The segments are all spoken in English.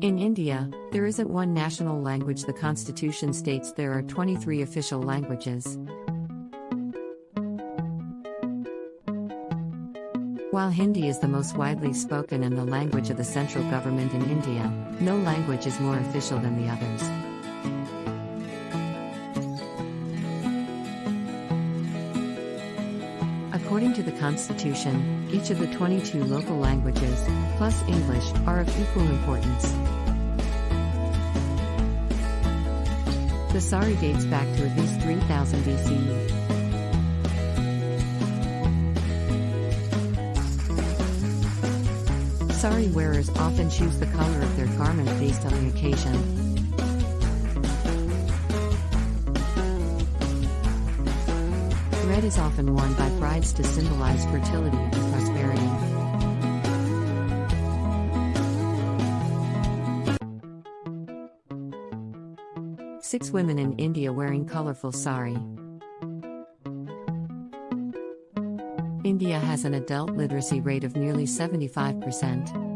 In India, there isn't one national language. The constitution states there are 23 official languages. While Hindi is the most widely spoken and the language of the central government in India, no language is more official than the others. According to the Constitution, each of the 22 local languages, plus English, are of equal importance. The sari dates back to at least 3000 BCE. Sari wearers often choose the color of their garment based on the occasion. Red is often worn by brides to symbolize fertility and prosperity. Six women in India wearing colorful sari. India has an adult literacy rate of nearly 75%.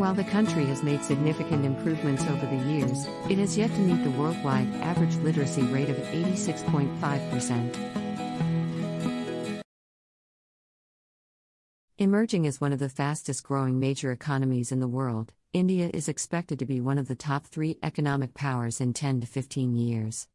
While the country has made significant improvements over the years, it has yet to meet the worldwide average literacy rate of 86.5%. Emerging as one of the fastest growing major economies in the world, India is expected to be one of the top three economic powers in 10 to 15 years.